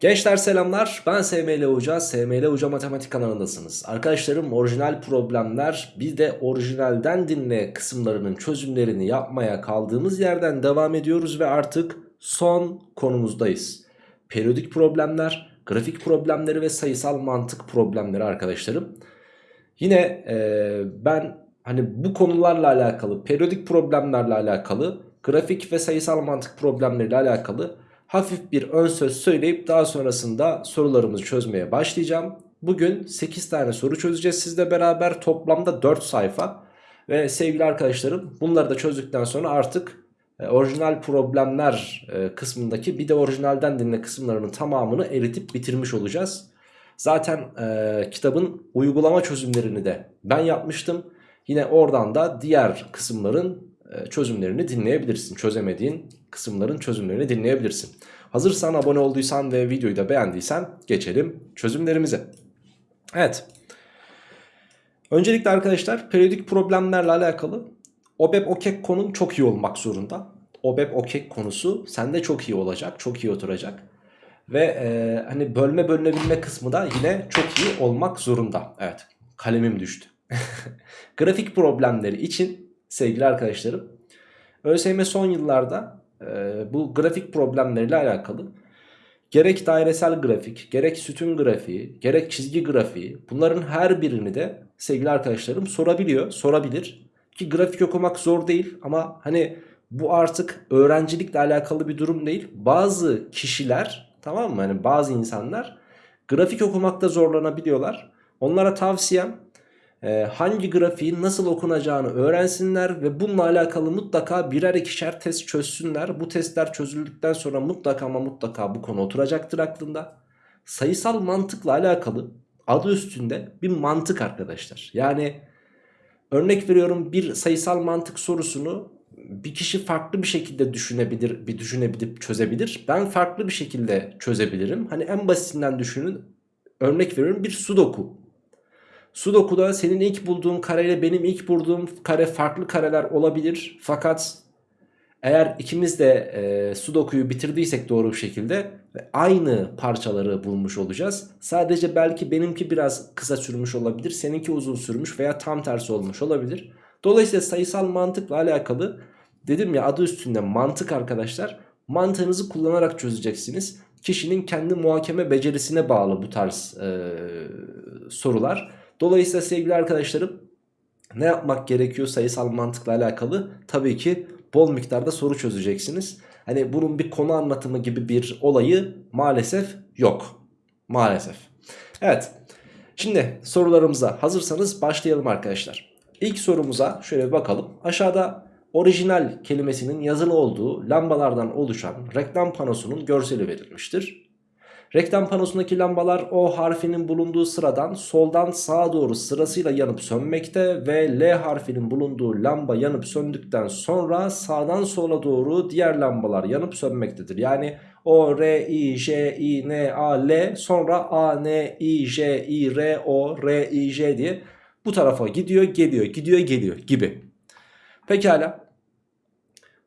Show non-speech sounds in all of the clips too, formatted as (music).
Gençler selamlar ben SML Hoca, SML Hoca Matematik kanalındasınız. Arkadaşlarım orijinal problemler bir de orijinalden dinle kısımlarının çözümlerini yapmaya kaldığımız yerden devam ediyoruz ve artık son konumuzdayız. Periyodik problemler, grafik problemleri ve sayısal mantık problemleri arkadaşlarım. Yine e, ben hani bu konularla alakalı, periyodik problemlerle alakalı, grafik ve sayısal mantık problemleriyle alakalı hafif bir ön söz söyleyip daha sonrasında sorularımızı çözmeye başlayacağım. Bugün 8 tane soru çözeceğiz sizle beraber toplamda 4 sayfa. Ve sevgili arkadaşlarım bunları da çözdükten sonra artık e, orijinal problemler e, kısmındaki bir de orijinalden dinle kısımlarının tamamını eritip bitirmiş olacağız. Zaten e, kitabın uygulama çözümlerini de ben yapmıştım. Yine oradan da diğer kısımların çözümlerini dinleyebilirsin. Çözemediğin kısımların çözümlerini dinleyebilirsin. Hazırsan abone olduysan ve videoyu da beğendiysen geçelim çözümlerimize. Evet. Öncelikle arkadaşlar periyodik problemlerle alakalı OBEP OKEK konun çok iyi olmak zorunda. OBEP OKEK konusu sende çok iyi olacak, çok iyi oturacak. Ve e, hani bölme bölünebilme kısmı da yine çok iyi olmak zorunda. Evet kalemim düştü. (laughs) Grafik problemleri için sevgili arkadaşlarım ÖSYM son yıllarda e, bu grafik problemleriyle alakalı gerek dairesel grafik, gerek sütun grafiği, gerek çizgi grafiği bunların her birini de sevgili arkadaşlarım sorabiliyor, sorabilir. Ki grafik okumak zor değil ama hani bu artık öğrencilikle alakalı bir durum değil. Bazı kişiler tamam mı? Hani bazı insanlar grafik okumakta zorlanabiliyorlar. Onlara tavsiyem hangi grafiğin nasıl okunacağını öğrensinler ve bununla alakalı mutlaka birer ikişer test çözsünler. Bu testler çözüldükten sonra mutlaka ama mutlaka bu konu oturacaktır aklında. Sayısal mantıkla alakalı adı üstünde bir mantık arkadaşlar. Yani örnek veriyorum bir sayısal mantık sorusunu bir kişi farklı bir şekilde düşünebilir, bir düşünebilir, çözebilir. Ben farklı bir şekilde çözebilirim. Hani en basitinden düşünün. Örnek veriyorum bir sudoku. Sudoku'da senin ilk bulduğun kareyle benim ilk bulduğum kare farklı kareler olabilir. Fakat eğer ikimiz de e, Sudoku'yu bitirdiysek doğru bir şekilde aynı parçaları bulmuş olacağız. Sadece belki benimki biraz kısa sürmüş olabilir. Seninki uzun sürmüş veya tam tersi olmuş olabilir. Dolayısıyla sayısal mantıkla alakalı dedim ya adı üstünde mantık arkadaşlar. Mantığınızı kullanarak çözeceksiniz. Kişinin kendi muhakeme becerisine bağlı bu tarz e, sorular. Dolayısıyla sevgili arkadaşlarım ne yapmak gerekiyor sayısal mantıkla alakalı? Tabii ki bol miktarda soru çözeceksiniz. Hani bunun bir konu anlatımı gibi bir olayı maalesef yok. Maalesef. Evet. Şimdi sorularımıza hazırsanız başlayalım arkadaşlar. İlk sorumuza şöyle bir bakalım. Aşağıda orijinal kelimesinin yazılı olduğu lambalardan oluşan reklam panosunun görseli verilmiştir. Reklam panosundaki lambalar O harfinin bulunduğu sıradan soldan sağa doğru sırasıyla yanıp sönmekte ve L harfinin bulunduğu lamba yanıp söndükten sonra sağdan sola doğru diğer lambalar yanıp sönmektedir. Yani O, R, I, J, I, N, A, L sonra A, N, I, J, I, R, O, R, I, J diye bu tarafa gidiyor geliyor gidiyor geliyor gibi. Pekala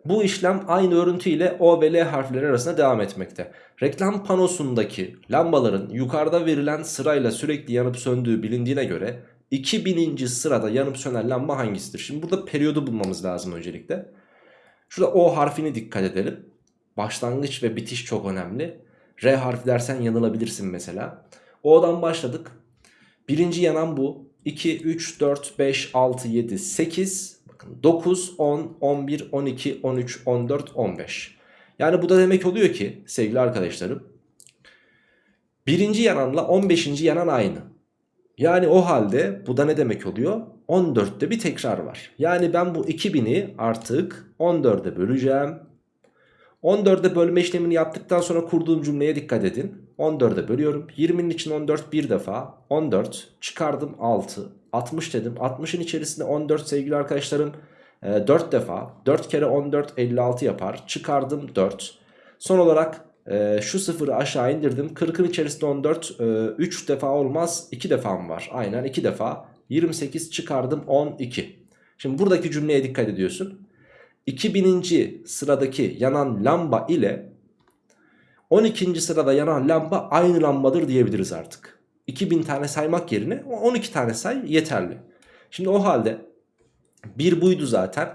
bu işlem aynı örüntü O ve L harfleri arasında devam etmekte. Reklam panosundaki lambaların yukarıda verilen sırayla sürekli yanıp söndüğü bilindiğine göre 2000. sırada yanıp sönen lamba hangisidir? Şimdi burada periyodu bulmamız lazım öncelikle. Şurada O harfini dikkat edelim. Başlangıç ve bitiş çok önemli. R harfi dersen yanılabilirsin mesela. O'dan başladık. Birinci yanan bu. 2, 3, 4, 5, 6, 7, 8 Bakın 9, 10, 11, 12, 13, 14, 15. Yani bu da demek oluyor ki sevgili arkadaşlarım. Birinci yananla 15. yanan aynı. Yani o halde bu da ne demek oluyor? 14'te bir tekrar var. Yani ben bu 2000'i artık 14'e böleceğim. 14'e bölme işlemini yaptıktan sonra kurduğum cümleye dikkat edin. 14'e bölüyorum. 20'nin için 14 bir defa. 14 çıkardım 6. 60 dedim. 60'ın içerisinde 14 sevgili arkadaşlarım 4 e, defa. 4 kere 14 56 yapar. Çıkardım 4. Son olarak e, şu sıfırı aşağı indirdim. 40'ın içerisinde 14 3 e, defa olmaz. 2 defa mı var? Aynen 2 defa. 28 çıkardım 12. Şimdi buradaki cümleye dikkat ediyorsun. 2000. sıradaki yanan lamba ile 12. sırada yanan lamba aynı lambadır diyebiliriz artık. 2000 tane saymak yerine 12 tane say yeterli. Şimdi o halde bir buydu zaten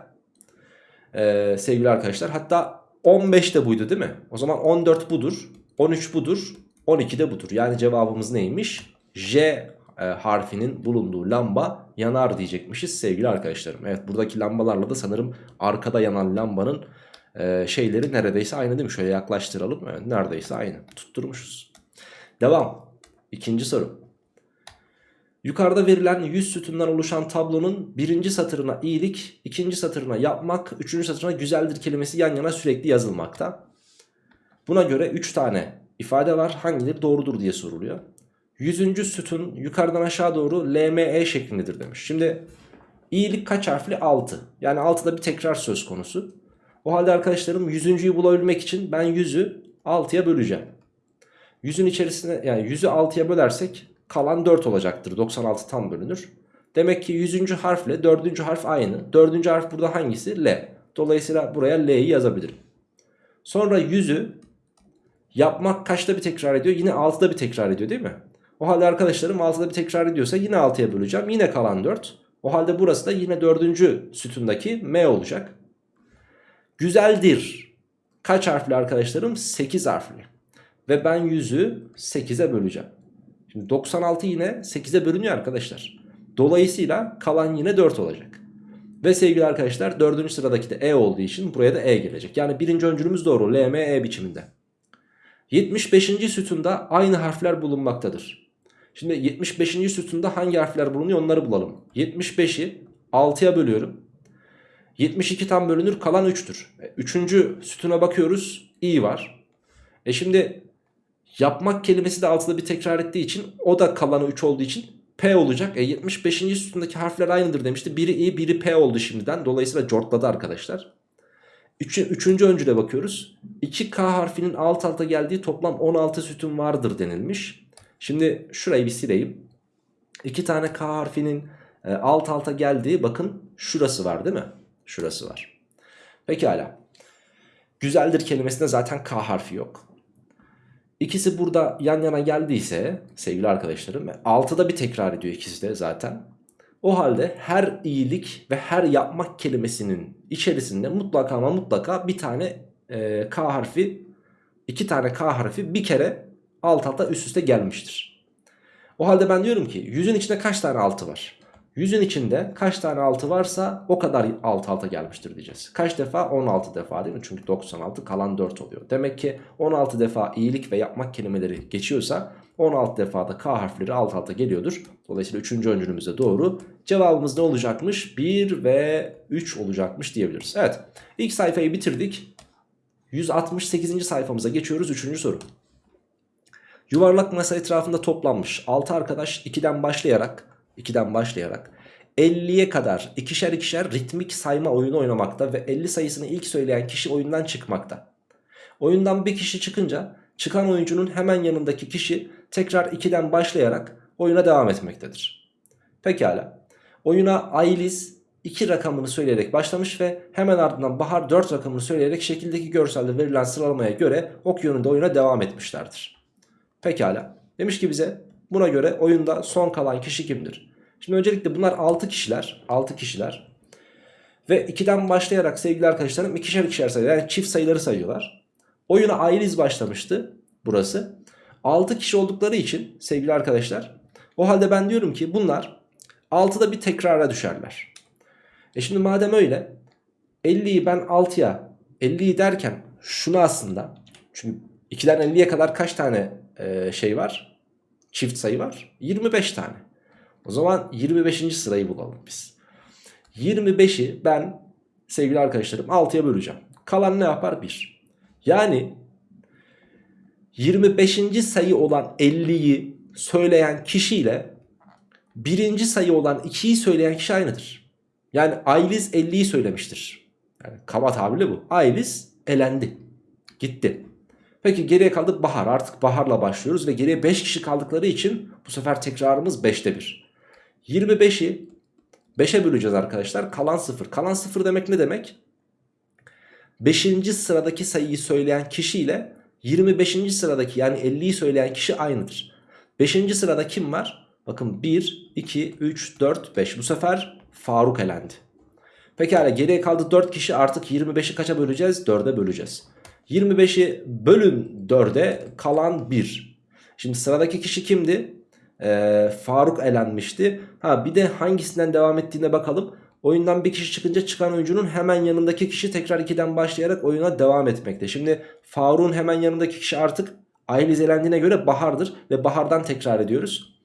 ee, sevgili arkadaşlar. Hatta 15 de buydu değil mi? O zaman 14 budur, 13 budur, 12 de budur. Yani cevabımız neymiş? J e, harfinin bulunduğu lamba yanar diyecekmişiz sevgili arkadaşlarım. Evet buradaki lambalarla da sanırım arkada yanan lambanın e, şeyleri neredeyse aynı değil mi? Şöyle yaklaştıralım. Evet neredeyse aynı. Tutturmuşuz. Devam. İkinci soru. Yukarıda verilen 100 sütundan oluşan tablonun birinci satırına iyilik, ikinci satırına yapmak, üçüncü satırına güzeldir kelimesi yan yana sürekli yazılmakta. Buna göre 3 tane ifade var. Hangileri doğrudur diye soruluyor. 100. sütun yukarıdan aşağı doğru LME şeklindedir demiş. Şimdi iyilik kaç harfli? 6. Yani 6'da bir tekrar söz konusu. O halde arkadaşlarım 100.'yu bulabilmek için ben 100'ü 6'ya böleceğim. 100'ün içerisine yani 100'ü 6'ya bölersek kalan 4 olacaktır. 96 tam bölünür. Demek ki 100. harfle 4. harf aynı. 4. harf burada hangisi? L. Dolayısıyla buraya L'yi yazabilirim. Sonra 100'ü yapmak kaçta bir tekrar ediyor? Yine 6'da bir tekrar ediyor değil mi? O halde arkadaşlarım 6'da bir tekrar ediyorsa yine 6'ya böleceğim. Yine kalan 4. O halde burası da yine 4. sütundaki M olacak. Güzeldir. Kaç harfli arkadaşlarım? 8 harfli. Ve ben 100'ü 8'e böleceğim. Şimdi 96 yine 8'e bölünüyor arkadaşlar. Dolayısıyla kalan yine 4 olacak. Ve sevgili arkadaşlar 4. sıradaki de E olduğu için buraya da E gelecek. Yani birinci öncülümüz doğru. L, M, E biçiminde. 75. sütunda aynı harfler bulunmaktadır. Şimdi 75. sütunda hangi harfler bulunuyor onları bulalım. 75'i 6'ya bölüyorum. 72 tam bölünür kalan 3'tür. 3. sütuna bakıyoruz. i var. E şimdi yapmak kelimesi de altıda bir tekrar ettiği için o da kalanı 3 olduğu için P olacak. E 75. sütundaki harfler aynıdır demişti. Biri i biri P oldu şimdiden. Dolayısıyla cortladı arkadaşlar. Üç, üçüncü öncüle bakıyoruz. 2K harfinin alt alta geldiği toplam 16 sütun vardır denilmiş. Şimdi şurayı bir sileyim. 2 tane K harfinin e, alt alta geldiği bakın şurası var değil mi? Şurası var. Pekala. Güzeldir kelimesinde zaten K harfi yok. İkisi burada yan yana geldiyse sevgili arkadaşlarım 6'da bir tekrar ediyor ikisi de zaten. O halde her iyilik ve her yapmak kelimesinin içerisinde mutlaka ama mutlaka bir tane e, K harfi iki tane K harfi bir kere alt alta üst üste gelmiştir. O halde ben diyorum ki yüzün içinde kaç tane altı var? Yüzün içinde kaç tane altı varsa o kadar alt alta gelmiştir diyeceğiz. Kaç defa? 16 defa değil mi? Çünkü 96 kalan 4 oluyor. Demek ki 16 defa iyilik ve yapmak kelimeleri geçiyorsa 16 defada K harfleri alt alta geliyordur. Dolayısıyla 3. öncülümüz de doğru. Cevabımız ne olacakmış? 1 ve 3 olacakmış diyebiliriz. Evet ilk sayfayı bitirdik. 168. sayfamıza geçiyoruz. 3. soru. Yuvarlak masa etrafında toplanmış 6 arkadaş 2'den başlayarak 2'den başlayarak 50'ye kadar ikişer ikişer ritmik sayma oyunu oynamakta ve 50 sayısını ilk söyleyen kişi oyundan çıkmakta. Oyundan bir kişi çıkınca çıkan oyuncunun hemen yanındaki kişi tekrar 2'den başlayarak oyuna devam etmektedir. Pekala. Oyuna Ayliz 2 rakamını söyleyerek başlamış ve hemen ardından Bahar 4 rakamını söyleyerek şekildeki görselde verilen sıralamaya göre ok yönünde oyuna devam etmişlerdir. Pekala. Demiş ki bize buna göre oyunda son kalan kişi kimdir? Şimdi öncelikle bunlar 6 kişiler. 6 kişiler. Ve 2'den başlayarak sevgili arkadaşlarım ikişer ikişer sayıyorlar. Yani çift sayıları sayıyorlar. Oyuna Ayliz başlamıştı burası. 6 kişi oldukları için sevgili arkadaşlar o halde ben diyorum ki bunlar 6'da bir tekrara düşerler. E şimdi madem öyle 50'yi ben 6'ya 50'yi derken şunu aslında çünkü 2'den 50'ye kadar kaç tane e, şey var? Çift sayı var. 25 tane. O zaman 25. sırayı bulalım biz. 25'i ben sevgili arkadaşlarım 6'ya böleceğim. Kalan ne yapar? 1. Yani 25. sayı olan 50'yi söyleyen kişiyle birinci sayı olan 2'yi söyleyen kişi aynıdır. Yani Ayliz 50'yi söylemiştir. Yani kaba tabirle bu. Ayliz elendi. Gitti. Peki geriye kaldı Bahar. Artık Bahar'la başlıyoruz ve geriye 5 kişi kaldıkları için bu sefer tekrarımız 5'te 1. 25'i 5'e böleceğiz arkadaşlar. Kalan 0. Kalan 0 demek ne demek? 5. sıradaki sayıyı söyleyen kişi ile 25. sıradaki yani 50'yi söyleyen kişi aynıdır. 5. sırada kim var? Bakın 1, 2, 3, 4, 5. Bu sefer Faruk elendi. Pekala geriye kaldı 4 kişi artık 25'i kaça böleceğiz? 4'e böleceğiz. 25'i bölün 4'e kalan 1. Şimdi sıradaki kişi kimdi? Ee, Faruk elenmişti. Ha bir de hangisinden devam ettiğine bakalım. Oyundan bir kişi çıkınca çıkan oyuncunun hemen yanındaki kişi tekrar 2'den başlayarak oyuna devam etmekte. Şimdi Faruk'un hemen yanındaki kişi artık Ayliz elendiğine göre Bahar'dır ve Bahar'dan tekrar ediyoruz.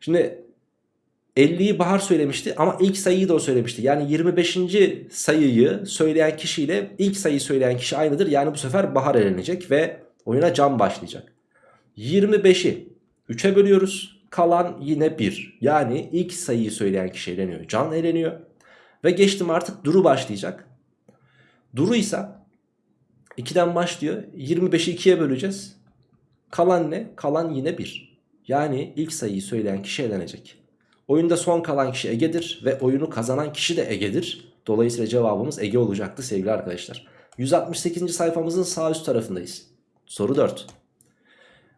Şimdi 50'yi Bahar söylemişti ama ilk sayıyı da o söylemişti. Yani 25. sayıyı söyleyen kişiyle ilk sayıyı söyleyen kişi aynıdır. Yani bu sefer Bahar elenecek ve oyuna Can başlayacak. 25'i 3'e bölüyoruz. Kalan yine 1. Yani ilk sayıyı söyleyen kişi eleniyor. Can eleniyor. Ve geçtim artık Duru başlayacak. Duru ise 2'den başlıyor. 25'i 2'ye böleceğiz. Kalan ne? Kalan yine 1. Yani ilk sayıyı söyleyen kişi elenecek. Oyunda son kalan kişi Ege'dir ve oyunu kazanan kişi de Ege'dir. Dolayısıyla cevabımız Ege olacaktı sevgili arkadaşlar. 168. sayfamızın sağ üst tarafındayız. Soru 4.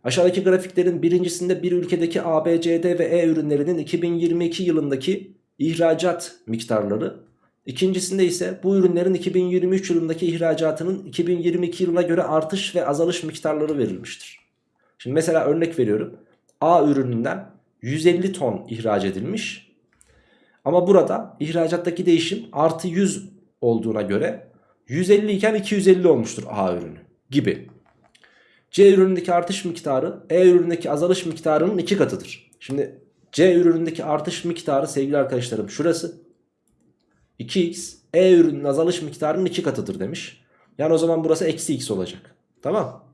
Aşağıdaki grafiklerin birincisinde bir ülkedeki A, B, C, D ve E ürünlerinin 2022 yılındaki ihracat miktarları, ikincisinde ise bu ürünlerin 2023 yılındaki ihracatının 2022 yılına göre artış ve azalış miktarları verilmiştir. Şimdi mesela örnek veriyorum. A ürününden 150 ton ihraç edilmiş. Ama burada ihracattaki değişim artı 100 olduğuna göre 150 iken 250 olmuştur A ürünü gibi. C ürünündeki artış miktarı E ürünündeki azalış miktarının iki katıdır. Şimdi C ürünündeki artış miktarı sevgili arkadaşlarım şurası. 2x E ürünün azalış miktarının iki katıdır demiş. Yani o zaman burası eksi x olacak. Tamam.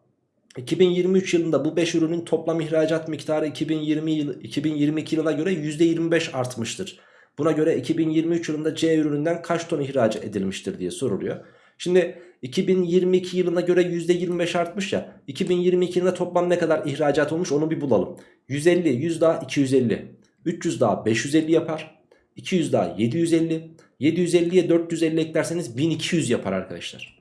2023 yılında bu 5 ürünün toplam ihracat miktarı 2020 yıl, 2022 yılına göre %25 artmıştır. Buna göre 2023 yılında C ürününden kaç ton ihraç edilmiştir diye soruluyor. Şimdi 2022 yılına göre %25 artmış ya. 2022 yılında toplam ne kadar ihracat olmuş onu bir bulalım. 150, 100 daha 250. 300 daha 550 yapar. 200 daha 750. 750'ye 450 eklerseniz 1200 yapar arkadaşlar.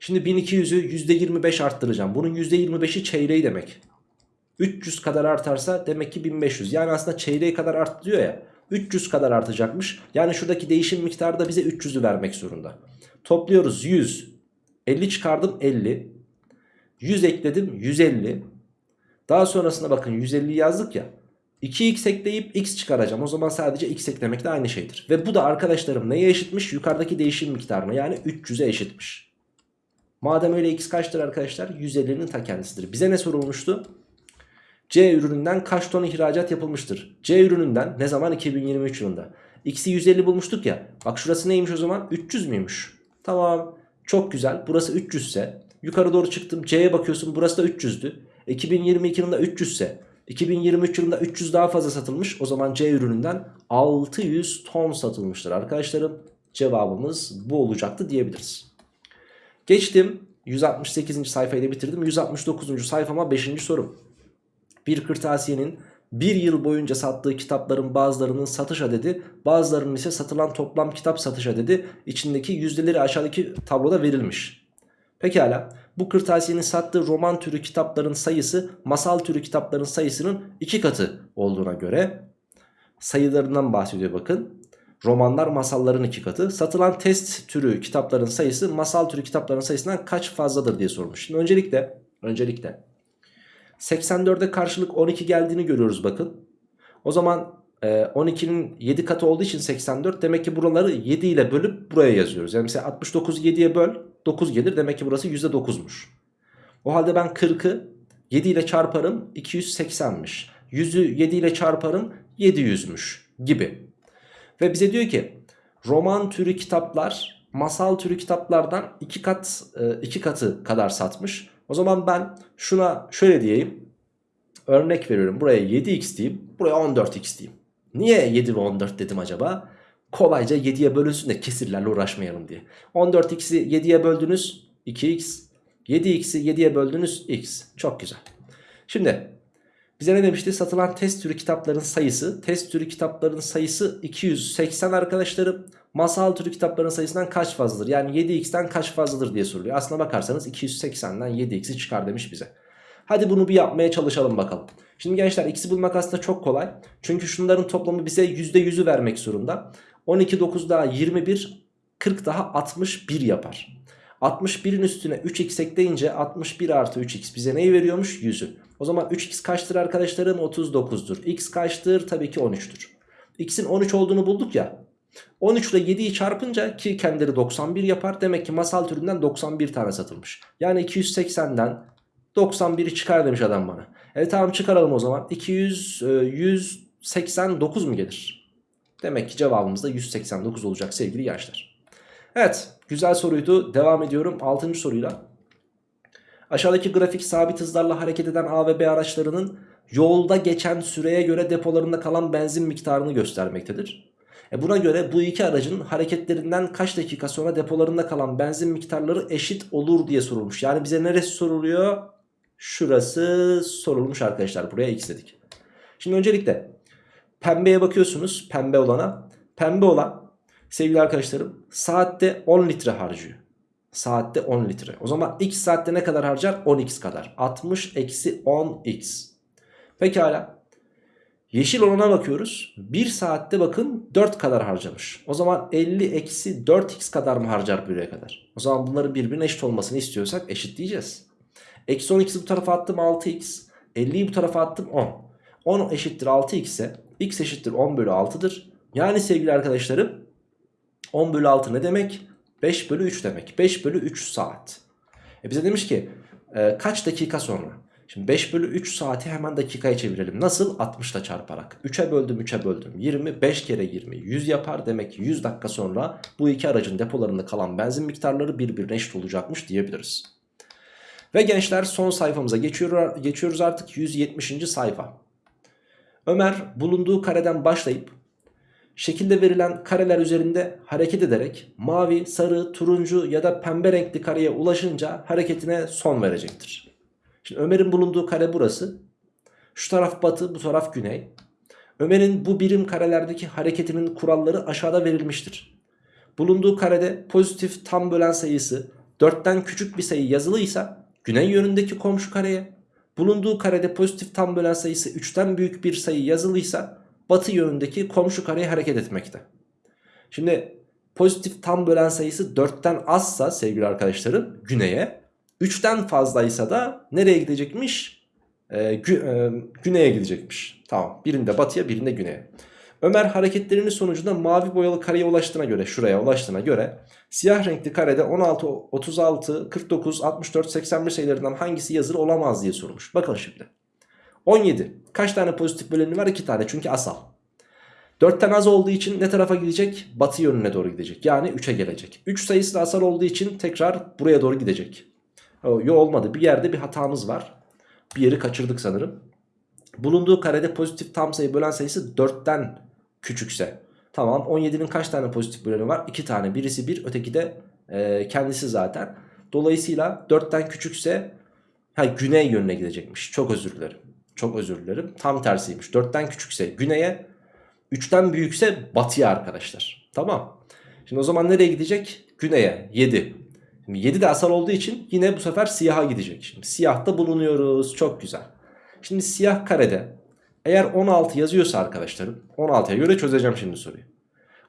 Şimdi 1200'ü %25 arttıracağım. Bunun %25'i çeyreği demek. 300 kadar artarsa demek ki 1500. Yani aslında çeyreği kadar arttı diyor ya. 300 kadar artacakmış. Yani şuradaki değişim miktarı da bize 300'ü vermek zorunda. Topluyoruz 100. 50 çıkardım 50. 100 ekledim 150. Daha sonrasında bakın 150 yazdık ya. 2x ekleyip x çıkaracağım. O zaman sadece x eklemek de aynı şeydir. Ve bu da arkadaşlarım neye eşitmiş? Yukarıdaki değişim miktarına yani 300'e eşitmiş. Madem öyle x kaçtır arkadaşlar? 150'nin ta kendisidir. Bize ne sorulmuştu? C ürününden kaç ton ihracat yapılmıştır? C ürününden ne zaman? 2023 yılında. X'i 150 bulmuştuk ya. Bak şurası neymiş o zaman? 300 müymüş? Tamam. Çok güzel. Burası 300 ise yukarı doğru çıktım. C'ye bakıyorsun. Burası da 300'dü. 2022 yılında 300 ise 2023 yılında 300 daha fazla satılmış. O zaman C ürününden 600 ton satılmıştır arkadaşlarım. Cevabımız bu olacaktı diyebiliriz. Geçtim 168. sayfayı da bitirdim. 169. sayfama 5. sorum. Bir kırtasiyenin bir yıl boyunca sattığı kitapların bazılarının satış adedi bazılarının ise satılan toplam kitap satış adedi içindeki yüzdeleri aşağıdaki tabloda verilmiş. Pekala bu kırtasiyenin sattığı roman türü kitapların sayısı masal türü kitapların sayısının iki katı olduğuna göre sayılarından bahsediyor bakın. Romanlar masalların iki katı. Satılan test türü kitapların sayısı masal türü kitapların sayısından kaç fazladır diye sormuş. Şimdi öncelikle öncelikle 84'e karşılık 12 geldiğini görüyoruz bakın. O zaman 12'nin e, 7 katı olduğu için 84 demek ki buraları 7 ile bölüp buraya yazıyoruz. Yani mesela 69'u 7'ye böl 9 gelir demek ki burası %9'muş. O halde ben 40'ı 7 ile çarparım 280'miş. 100'ü 7 ile çarparım 700'müş gibi. Ve bize diyor ki roman türü kitaplar masal türü kitaplardan 2 kat 2 e, katı kadar satmış. O zaman ben şuna şöyle diyeyim. Örnek veriyorum. Buraya 7x diyeyim. Buraya 14x diyeyim. Niye 7 ve 14 dedim acaba? Kolayca 7'ye bölünsün de kesirlerle uğraşmayalım diye. 14x'i 7'ye böldünüz 2x. 7x'i 7'ye böldünüz x. Çok güzel. Şimdi bize ne demişti? Satılan test türü kitapların sayısı. Test türü kitapların sayısı 280 arkadaşlarım. Masal türü kitapların sayısından kaç fazladır? Yani 7x'ten kaç fazladır diye soruluyor. Aslına bakarsanız 280'den 7x'i çıkar demiş bize. Hadi bunu bir yapmaya çalışalım bakalım. Şimdi gençler x'i bulmak aslında çok kolay. Çünkü şunların toplamı bize %100'ü vermek zorunda. 12 9 daha 21 40 daha 61 yapar. 61'in üstüne 3x ekleyince 61 artı 3x bize neyi veriyormuş? 100'ü. O zaman 3x kaçtır arkadaşlarım? 39'dur. x kaçtır? Tabii ki 13'tür. x'in 13 olduğunu bulduk ya. 13 ile 7'yi çarpınca ki kendileri 91 yapar. Demek ki masal türünden 91 tane satılmış. Yani 280'den 91'i çıkar demiş adam bana. Evet tamam çıkaralım o zaman. 200, 189 mu gelir? Demek ki cevabımız da 189 olacak sevgili gençler. Evet güzel soruydu. Devam ediyorum 6. soruyla. Aşağıdaki grafik sabit hızlarla hareket eden A ve B araçlarının yolda geçen süreye göre depolarında kalan benzin miktarını göstermektedir. E buna göre bu iki aracın hareketlerinden kaç dakika sonra depolarında kalan benzin miktarları eşit olur diye sorulmuş. Yani bize neresi soruluyor? Şurası sorulmuş arkadaşlar. Buraya x dedik. Şimdi öncelikle pembeye bakıyorsunuz. Pembe olana. Pembe olan sevgili arkadaşlarım saatte 10 litre harcıyor. Saatte 10 litre. O zaman x saatte ne kadar harcar? 10x kadar. 60 eksi 10x. Pekala. Yeşil olana bakıyoruz. 1 saatte bakın 4 kadar harcamış. O zaman 50 eksi 4x kadar mı harcar buraya kadar? O zaman bunların birbirine eşit olmasını istiyorsak eşitleyeceğiz. Eksi 12'si bu tarafa attım 6x. 50'yi bu tarafa attım 10. 10 eşittir 6x ise x eşittir 10 bölü 6'dır. Yani sevgili arkadaşlarım 10 bölü 6 ne demek? 5 bölü 3 demek. 5 bölü 3 saat. E bize demiş ki e, kaç dakika sonra? Şimdi 5 bölü 3 saati hemen dakikaya çevirelim. Nasıl? 60 ile çarparak. 3'e böldüm 3'e böldüm. 20 5 kere 20 100 yapar. Demek ki 100 dakika sonra bu iki aracın depolarında kalan benzin miktarları birbirine eşit olacakmış diyebiliriz. Ve gençler son sayfamıza geçiyor, geçiyoruz artık 170. sayfa. Ömer bulunduğu kareden başlayıp şekilde verilen kareler üzerinde hareket ederek mavi, sarı, turuncu ya da pembe renkli kareye ulaşınca hareketine son verecektir. Şimdi Ömer'in bulunduğu kare burası. Şu taraf batı, bu taraf güney. Ömer'in bu birim karelerdeki hareketinin kuralları aşağıda verilmiştir. Bulunduğu karede pozitif tam bölen sayısı 4'ten küçük bir sayı yazılıysa güney yönündeki komşu kareye, bulunduğu karede pozitif tam bölen sayısı 3'ten büyük bir sayı yazılıysa batı yönündeki komşu kareye hareket etmekte. Şimdi pozitif tam bölen sayısı 4'ten azsa sevgili arkadaşlarım güneye, 3'ten fazlaysa da nereye gidecekmiş? Ee, gü e, güneye gidecekmiş. Tamam birinde batıya birinde güneye. Ömer hareketlerinin sonucunda mavi boyalı kareye ulaştığına göre şuraya ulaştığına göre siyah renkli karede 16, 36, 49, 64, 81 sayılarından hangisi yazılı olamaz diye sormuş. Bakın şimdi. 17. Kaç tane pozitif böleni var? 2 tane çünkü asal. 4'ten az olduğu için ne tarafa gidecek? Batı yönüne doğru gidecek. Yani 3'e gelecek. 3 sayısı da asal olduğu için tekrar buraya doğru gidecek. Yo olmadı. Bir yerde bir hatamız var. Bir yeri kaçırdık sanırım. Bulunduğu karede pozitif tam sayı bölen sayısı 4'ten küçükse. Tamam 17'nin kaç tane pozitif böleni var? 2 tane. Birisi 1 öteki de e, kendisi zaten. Dolayısıyla 4'ten küçükse ha, güney yönüne gidecekmiş. Çok özür dilerim. Çok özür dilerim. Tam tersiymiş. 4'ten küçükse güneye 3'ten büyükse batıya arkadaşlar. Tamam. Şimdi o zaman nereye gidecek? Güneye 7. Şimdi 7 de asal olduğu için yine bu sefer siyaha gidecek. Şimdi siyahta bulunuyoruz. Çok güzel. Şimdi siyah karede eğer 16 yazıyorsa arkadaşlarım 16'ya göre çözeceğim şimdi soruyu.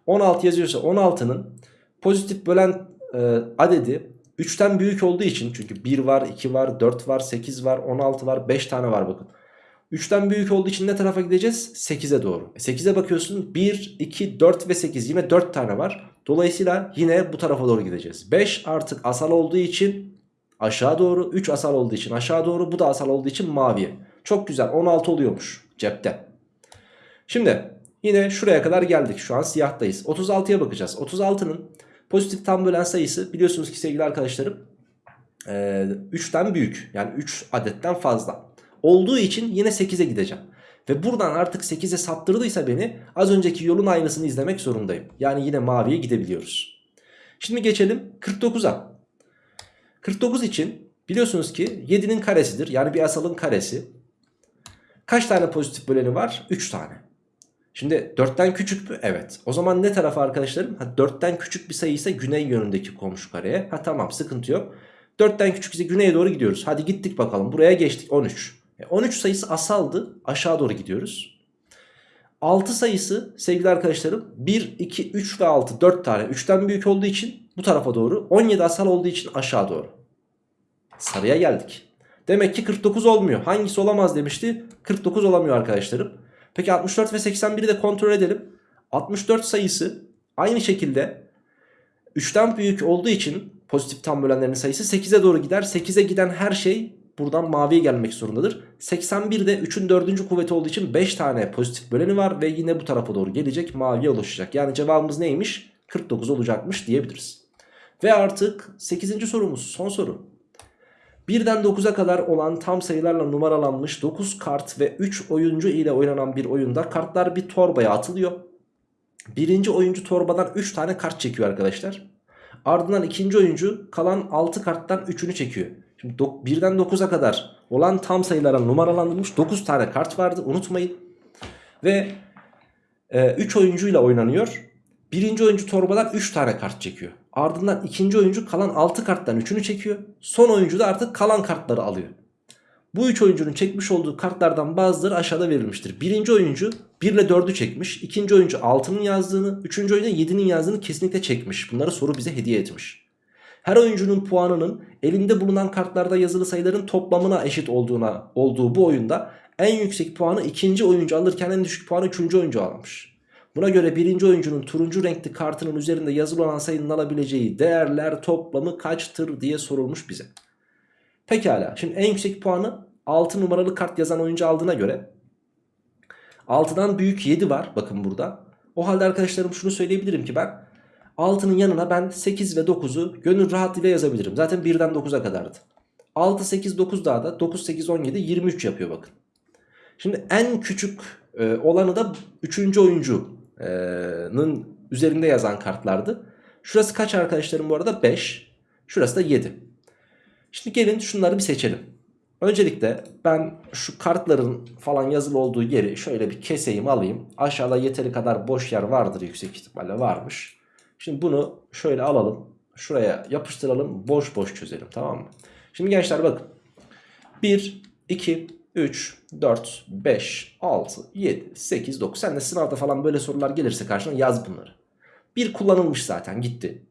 16 yazıyorsa 16'nın pozitif bölen e, adedi 3'ten büyük olduğu için çünkü 1 var 2 var 4 var 8 var 16 var 5 tane var bakın. 3'ten büyük olduğu için ne tarafa gideceğiz? 8'e doğru. E 8'e bakıyorsun 1, 2, 4 ve 8 yine 4 tane var. Dolayısıyla yine bu tarafa doğru gideceğiz. 5 artık asal olduğu için aşağı doğru. 3 asal olduğu için aşağı doğru. Bu da asal olduğu için maviye. Çok güzel 16 oluyormuş cepte. Şimdi yine şuraya kadar geldik. Şu an siyahtayız. 36'ya bakacağız. 36'nın pozitif tam bölen sayısı biliyorsunuz ki sevgili arkadaşlarım 3'ten büyük. Yani 3 adetten fazla. Olduğu için yine 8'e gideceğim. Ve buradan artık 8'e saptırdıysa beni az önceki yolun aynısını izlemek zorundayım. Yani yine maviye gidebiliyoruz. Şimdi geçelim 49'a. 49 için biliyorsunuz ki 7'nin karesidir. Yani bir asalın karesi. Kaç tane pozitif böleni var? 3 tane. Şimdi 4'ten küçük mü? Evet. O zaman ne tarafa arkadaşlarım? Ha, 4'ten küçük bir sayı ise güney yönündeki komşu kareye. Ha tamam sıkıntı yok. 4'ten küçük ise güneye doğru gidiyoruz. Hadi gittik bakalım. Buraya geçtik 13. E, 13 sayısı asaldı. Aşağı doğru gidiyoruz. 6 sayısı sevgili arkadaşlarım 1, 2, 3 ve 6 4 tane 3'ten büyük olduğu için bu tarafa doğru 17 asal olduğu için aşağı doğru. Sarıya geldik. Demek ki 49 olmuyor. Hangisi olamaz demişti? 49 olamıyor arkadaşlarım. Peki 64 ve 81'i de kontrol edelim. 64 sayısı aynı şekilde 3'ten büyük olduğu için pozitif tam bölenlerin sayısı 8'e doğru gider. 8'e giden her şey buradan maviye gelmek zorundadır. 81 de 3'ün 4. kuvveti olduğu için 5 tane pozitif böleni var ve yine bu tarafa doğru gelecek maviye ulaşacak. Yani cevabımız neymiş? 49 olacakmış diyebiliriz. Ve artık 8. sorumuz son soru. 1'den 9'a kadar olan tam sayılarla numaralanmış 9 kart ve 3 oyuncu ile oynanan bir oyunda kartlar bir torbaya atılıyor. Birinci oyuncu torbadan 3 tane kart çekiyor arkadaşlar. Ardından ikinci oyuncu kalan 6 karttan 3'ünü çekiyor. Şimdi 1'den 9'a kadar olan tam sayılara numaralandırılmış 9 tane kart vardı unutmayın. Ve 3 e, oyuncuyla oynanıyor. Birinci oyuncu torbadan 3 tane kart çekiyor. Ardından ikinci oyuncu kalan 6 karttan 3'ünü çekiyor. Son oyuncu da artık kalan kartları alıyor. Bu 3 oyuncunun çekmiş olduğu kartlardan bazıları aşağıda verilmiştir. Birinci oyuncu 1 ile 4'ü çekmiş. ikinci oyuncu 6'nın yazdığını, üçüncü oyuncu 7'nin yazdığını kesinlikle çekmiş. Bunları soru bize hediye etmiş. Her oyuncunun puanının elinde bulunan kartlarda yazılı sayıların toplamına eşit olduğuna olduğu bu oyunda en yüksek puanı ikinci oyuncu alırken en düşük puanı üçüncü oyuncu almış. Buna göre birinci oyuncunun turuncu renkli kartının üzerinde yazılı olan sayının alabileceği değerler toplamı kaçtır diye sorulmuş bize. Pekala şimdi en yüksek puanı 6 numaralı kart yazan oyuncu aldığına göre 6'dan büyük 7 var bakın burada. O halde arkadaşlarım şunu söyleyebilirim ki ben 6'nın yanına ben 8 ve 9'u gönül rahatlığıyla yazabilirim. Zaten 1'den 9'a kadardı. 6, 8, 9 daha da 9, 8, 17, 23 yapıyor bakın. Şimdi en küçük e, olanı da 3. oyuncunun üzerinde yazan kartlardı. Şurası kaç arkadaşlarım bu arada? 5. Şurası da 7. Şimdi gelin şunları bir seçelim. Öncelikle ben şu kartların falan yazılı olduğu yeri şöyle bir keseyim alayım. Aşağıda yeteri kadar boş yer vardır yüksek ihtimalle varmış. Şimdi bunu şöyle alalım. Şuraya yapıştıralım. Boş boş çözelim tamam mı? Şimdi gençler bakın. 1, 2, 3, 4, 5, 6, 7, 8, 9. Sen de sınavda falan böyle sorular gelirse karşına yaz bunları. 1 kullanılmış zaten gitti.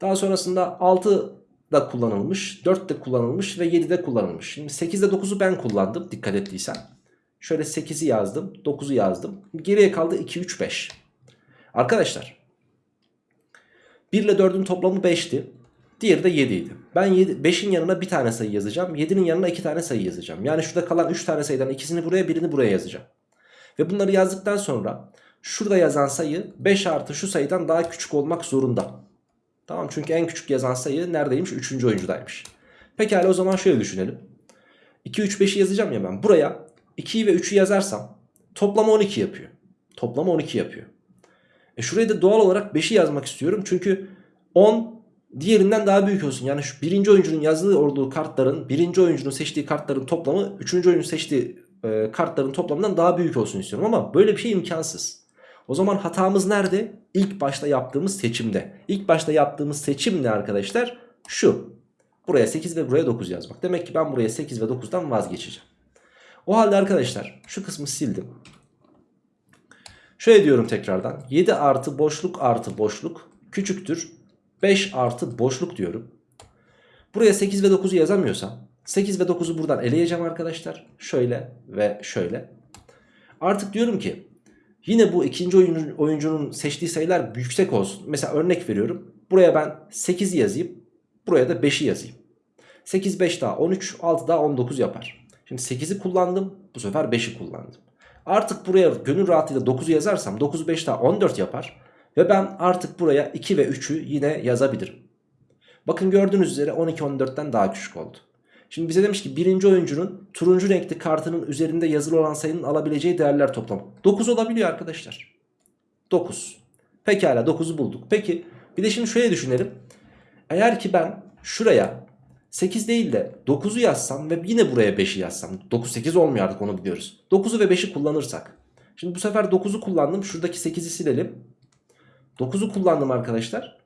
Daha sonrasında 6 da kullanılmış, 4 de kullanılmış ve 7 de kullanılmış. Şimdi 8 ile 9'u ben kullandım dikkat ettiysen. Şöyle 8'i yazdım, 9'u yazdım. Geriye kaldı 2, 3, 5. Arkadaşlar 1 ile 4'ün toplamı 5'ti. Diğeri de 7 idi. Ben 5'in yanına bir tane sayı yazacağım. 7'nin yanına 2 tane sayı yazacağım. Yani şurada kalan 3 tane sayıdan ikisini buraya birini buraya yazacağım. Ve bunları yazdıktan sonra şurada yazan sayı 5 artı şu sayıdan daha küçük olmak zorunda. Tamam çünkü en küçük yazan sayı neredeymiş? 3. oyuncudaymış. Pekala o zaman şöyle düşünelim. 2, 3, 5'i yazacağım ya ben. Buraya 2'yi ve 3'ü yazarsam toplam 12 yapıyor. Toplam 12 yapıyor. E şuraya da doğal olarak 5'i yazmak istiyorum. Çünkü 10 diğerinden daha büyük olsun. Yani şu birinci oyuncunun yazdığı olduğu kartların, birinci oyuncunun seçtiği kartların toplamı, üçüncü oyuncunun seçtiği e, kartların toplamından daha büyük olsun istiyorum. Ama böyle bir şey imkansız. O zaman hatamız nerede? İlk başta yaptığımız seçimde. İlk başta yaptığımız seçim ne arkadaşlar? Şu. Buraya 8 ve buraya 9 yazmak. Demek ki ben buraya 8 ve 9'dan vazgeçeceğim. O halde arkadaşlar şu kısmı sildim. Şöyle diyorum tekrardan. 7 artı boşluk artı boşluk küçüktür. 5 artı boşluk diyorum. Buraya 8 ve 9'u yazamıyorsam 8 ve 9'u buradan eleyeceğim arkadaşlar. Şöyle ve şöyle. Artık diyorum ki yine bu ikinci oyuncunun, seçtiği sayılar yüksek olsun. Mesela örnek veriyorum. Buraya ben 8'i yazayım. Buraya da 5'i yazayım. 8 5 daha 13 6 daha 19 yapar. Şimdi 8'i kullandım. Bu sefer 5'i kullandım. Artık buraya gönül rahatlığıyla 9'u yazarsam 9 5 daha 14 yapar. Ve ben artık buraya 2 ve 3'ü yine yazabilirim. Bakın gördüğünüz üzere 12 14'ten daha küçük oldu. Şimdi bize demiş ki birinci oyuncunun turuncu renkli kartının üzerinde yazılı olan sayının alabileceği değerler toplamı. 9 olabiliyor arkadaşlar. 9. Pekala 9'u bulduk. Peki bir de şimdi şöyle düşünelim. Eğer ki ben şuraya 8 değil de 9'u yazsam ve yine buraya 5'i yazsam. 9 8 olmuyor artık onu biliyoruz. 9'u ve 5'i kullanırsak. Şimdi bu sefer 9'u kullandım. Şuradaki 8'i silelim. 9'u kullandım arkadaşlar.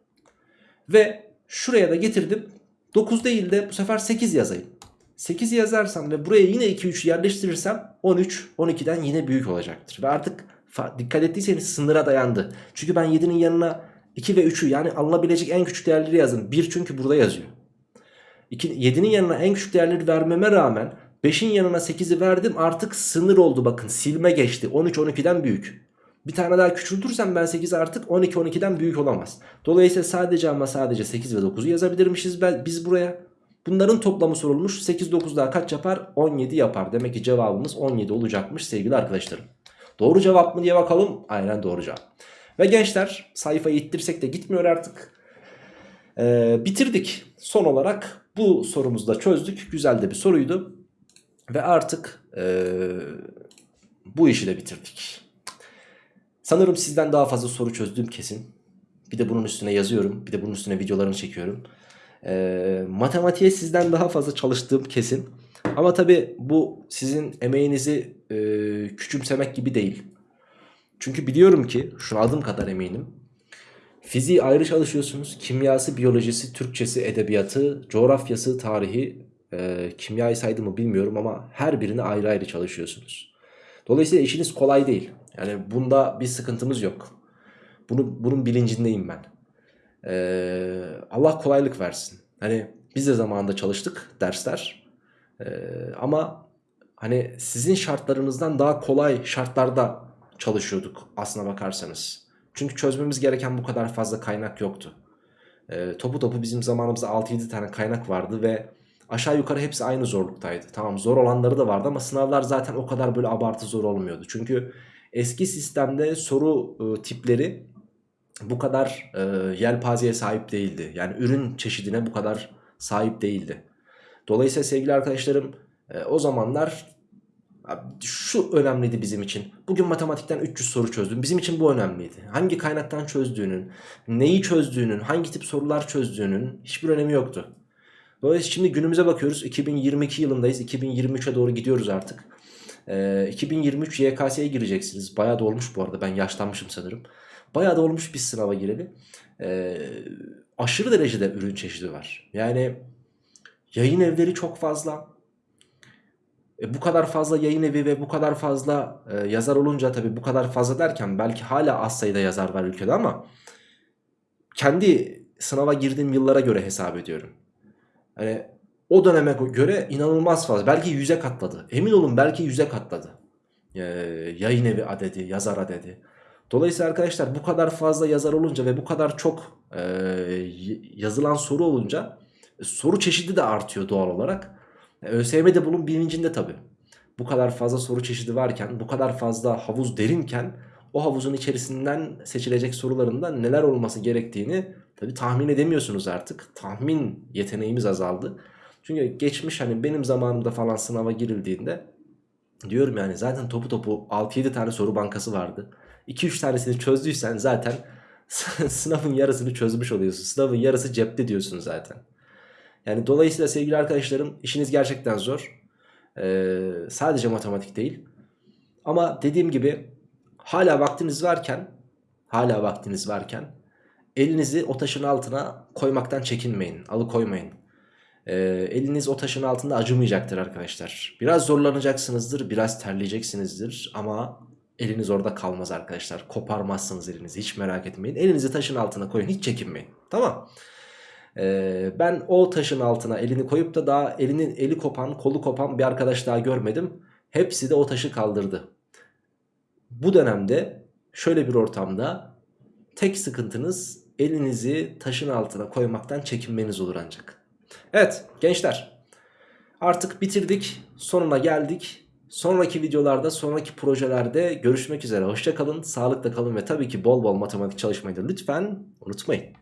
Ve şuraya da getirdim. 9 değil de bu sefer 8 yazayım. 8 yazarsam ve buraya yine 2 3 yerleştirirsem 13 12'den yine büyük olacaktır. Ve artık dikkat ettiyseniz sınıra dayandı. Çünkü ben 7'nin yanına 2 ve 3'ü yani alınabilecek en küçük değerleri yazdım. 1 çünkü burada yazıyor. 7'nin yanına en küçük değerleri vermeme rağmen 5'in yanına 8'i verdim artık sınır oldu bakın silme geçti 13 12'den büyük. Bir tane daha küçültürsem ben 8 artık 12 12'den büyük olamaz. Dolayısıyla sadece ama sadece 8 ve 9'u yazabilirmişiz biz buraya. Bunların toplamı sorulmuş 8 9 daha kaç yapar 17 yapar. Demek ki cevabımız 17 olacakmış sevgili arkadaşlarım. Doğru cevap mı diye bakalım. Aynen doğru cevap. Ve gençler sayfayı ittirsek de gitmiyor artık. Ee, bitirdik. Son olarak bu sorumuzu da çözdük. Güzel de bir soruydu. Ve artık ee, bu işi de bitirdik. Sanırım sizden daha fazla soru çözdüğüm kesin. Bir de bunun üstüne yazıyorum. Bir de bunun üstüne videolarını çekiyorum. E, matematiğe sizden daha fazla çalıştığım kesin. Ama tabi bu sizin emeğinizi e, küçümsemek gibi değil. Çünkü biliyorum ki şuna adım kadar eminim. Fiziği ayrı çalışıyorsunuz. Kimyası, biyolojisi, Türkçesi, edebiyatı, coğrafyası, tarihi, e, kimyayı saydı mı bilmiyorum ama her birini ayrı ayrı çalışıyorsunuz. Dolayısıyla işiniz kolay değil. Yani bunda bir sıkıntımız yok. Bunu, bunun bilincindeyim ben. Ee, Allah kolaylık versin. Hani biz de zamanında çalıştık dersler. Ee, ama hani sizin şartlarınızdan daha kolay şartlarda çalışıyorduk aslına bakarsanız. Çünkü çözmemiz gereken bu kadar fazla kaynak yoktu. Ee, topu topu bizim zamanımızda 6-7 tane kaynak vardı ve aşağı yukarı hepsi aynı zorluktaydı. Tamam zor olanları da vardı ama sınavlar zaten o kadar böyle abartı zor olmuyordu. Çünkü eski sistemde soru e, tipleri bu kadar e, yelpazeye sahip değildi. Yani ürün çeşidine bu kadar sahip değildi. Dolayısıyla sevgili arkadaşlarım e, o zamanlar şu önemliydi bizim için. Bugün matematikten 300 soru çözdüm. Bizim için bu önemliydi. Hangi kaynaktan çözdüğünün, neyi çözdüğünün, hangi tip sorular çözdüğünün hiçbir önemi yoktu. Dolayısıyla şimdi günümüze bakıyoruz. 2022 yılındayız. 2023'e doğru gidiyoruz artık. Ee, 2023 YKS'ye gireceksiniz. Bayağı da olmuş bu arada. Ben yaşlanmışım sanırım. Bayağı da olmuş bir sınava gireli. Ee, aşırı derecede ürün çeşidi var. Yani yayın evleri çok fazla. E, bu kadar fazla yayın evi ve bu kadar fazla e, yazar olunca tabii bu kadar fazla derken belki hala az sayıda yazar var ülkede ama kendi sınava girdiğim yıllara göre hesap ediyorum. Hani o döneme göre inanılmaz fazla. Belki yüze katladı. Emin olun belki yüze katladı. Ee, yayın evi adedi, yazar adedi. Dolayısıyla arkadaşlar bu kadar fazla yazar olunca ve bu kadar çok e, yazılan soru olunca e, soru çeşidi de artıyor doğal olarak. E, ÖSYM'de bunun bilincinde tabi. Bu kadar fazla soru çeşidi varken, bu kadar fazla havuz derinken o havuzun içerisinden seçilecek sorularında neler olması gerektiğini tabi tahmin edemiyorsunuz artık. Tahmin yeteneğimiz azaldı. Çünkü geçmiş hani benim zamanımda falan sınava girildiğinde diyorum yani zaten topu topu 6-7 tane soru bankası vardı. 2-3 tanesini çözdüysen zaten (laughs) sınavın yarısını çözmüş oluyorsun. Sınavın yarısı cepte diyorsun zaten. Yani dolayısıyla sevgili arkadaşlarım işiniz gerçekten zor. Ee, sadece matematik değil. Ama dediğim gibi hala vaktiniz varken hala vaktiniz varken elinizi o taşın altına koymaktan çekinmeyin. Alıkoymayın. Ee, eliniz o taşın altında acımayacaktır arkadaşlar. Biraz zorlanacaksınızdır, biraz terleyeceksinizdir ama Eliniz orada kalmaz arkadaşlar. Koparmazsınız elinizi hiç merak etmeyin. Elinizi taşın altına koyun hiç çekinmeyin. Tamam. Ee, ben o taşın altına elini koyup da daha elinin eli kopan kolu kopan bir arkadaş daha görmedim. Hepsi de o taşı kaldırdı. Bu dönemde şöyle bir ortamda tek sıkıntınız elinizi taşın altına koymaktan çekinmeniz olur ancak. Evet gençler artık bitirdik sonuna geldik. Sonraki videolarda, sonraki projelerde görüşmek üzere. Hoşçakalın, sağlıkla kalın ve tabii ki bol bol matematik çalışmayı da lütfen unutmayın.